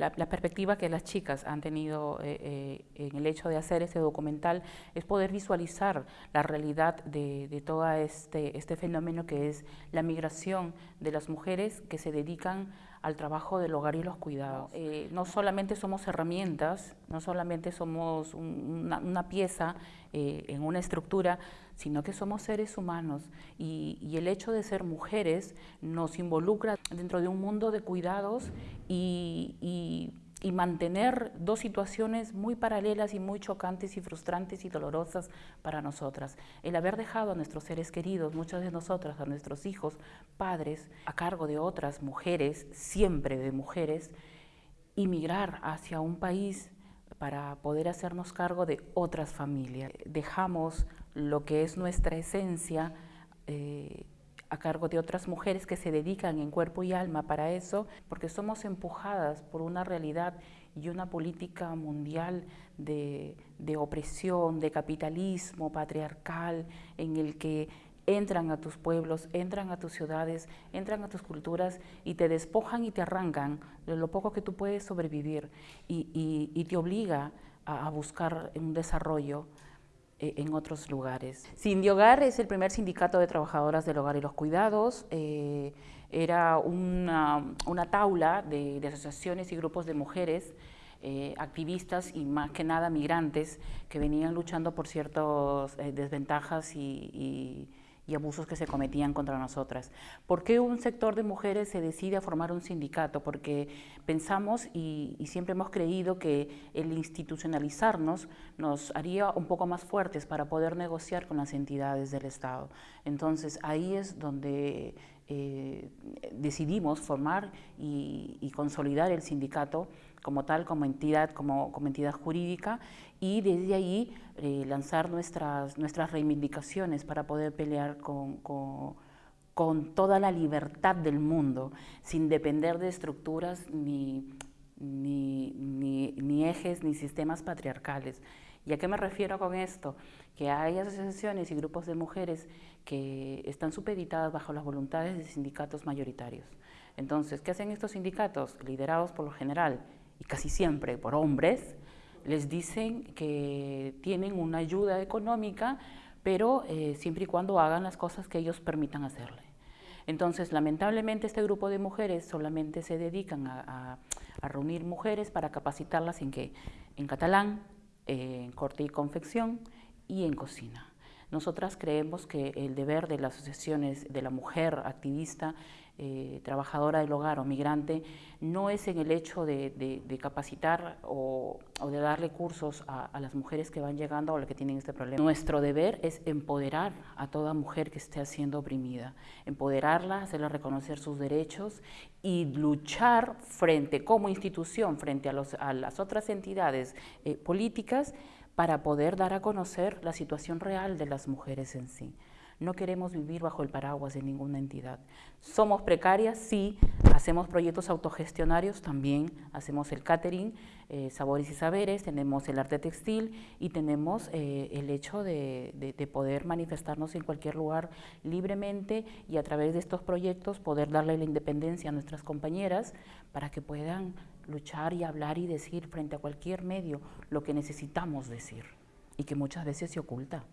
la, perspectiva que las chicas han tenido eh, eh, en el hecho de hacer este documental es poder visualizar la realidad de, de todo este, este fenómeno que es la migración de las mujeres que se dedican al trabajo del hogar y los cuidados. Eh, no solamente somos herramientas, no solamente somos una, pieza eh, en una estructura, sino que somos seres humanos y, el hecho de ser mujeres nos involucra dentro de un mundo de cuidados y y mantener dos situaciones muy paralelas y muy chocantes y frustrantes y dolorosas para nosotras. El haber dejado a nuestros seres queridos, muchas de nosotras, a nuestros hijos, padres, a cargo de otras mujeres, siempre de mujeres, y migrar hacia un país para poder hacernos cargo de otras familias. Dejamos lo que es nuestra esencia eh, a cargo de otras mujeres que se dedican en cuerpo y alma para eso, porque somos empujadas por una realidad y una política mundial de, opresión, de capitalismo patriarcal, en el que entran a tus pueblos, entran a tus ciudades, entran a tus culturas y te despojan y te arrancan de lo poco que tú puedes sobrevivir y, te obliga a, buscar un desarrollo en otros lugares. Cindy Hogar es el primer sindicato de trabajadoras del hogar y los cuidados. Eh, era una, una taula de, asociaciones y grupos de mujeres eh, activistas y más que nada migrantes que venían luchando por ciertas desventajas y y abusos que se cometían contra nosotras. ¿Por qué un sector de mujeres se decide a formar un sindicato? Porque pensamos y, siempre hemos creído que el institucionalizarnos nos haría un poco más fuertes para poder negociar con las entidades del Estado. Entonces ahí es donde eh, decidimos formar y, consolidar el sindicato como tal, como entidad, como, entidad jurídica y desde ahí eh, lanzar nuestras, nuestras reivindicaciones para poder pelear con, con, con, toda la libertad del mundo, sin depender de estructuras ni, ni, ni, ni ejes ni sistemas patriarcales. ¿Y a qué me refiero con esto? Que hay asociaciones y grupos de mujeres que están supeditadas bajo las voluntades de sindicatos mayoritarios. Entonces, ¿qué hacen estos sindicatos? Liderados por lo general y casi siempre por hombres, les dicen que tienen una ayuda económica, pero eh, siempre y cuando hagan las cosas que ellos permitan hacerle. Entonces, lamentablemente, este grupo de mujeres solamente se dedican a, reunir mujeres para capacitarlas en qué? En catalán, en corte y confección y en cocina. Nosotras creemos que el deber de las asociaciones de la mujer activista, eh, trabajadora del hogar o migrante, no es en el hecho de, capacitar o, de darle cursos a, las mujeres que van llegando o las que tienen este problema. Nuestro deber es empoderar a toda mujer que esté siendo oprimida, empoderarla, hacerle reconocer sus derechos y luchar frente, como institución, frente a, las otras entidades eh, políticas, para poder dar a conocer la situación real de las mujeres en sí. No queremos vivir bajo el paraguas de ninguna entidad. Somos precarias, sí, hacemos proyectos autogestionarios, también hacemos el catering, eh, sabores y saberes, tenemos el arte textil y tenemos eh, el hecho de, de, poder manifestarnos en cualquier lugar libremente y a través de estos proyectos poder darle la independencia a nuestras compañeras para que puedan luchar y hablar y decir frente a cualquier medio lo que necesitamos decir y que muchas veces se oculta.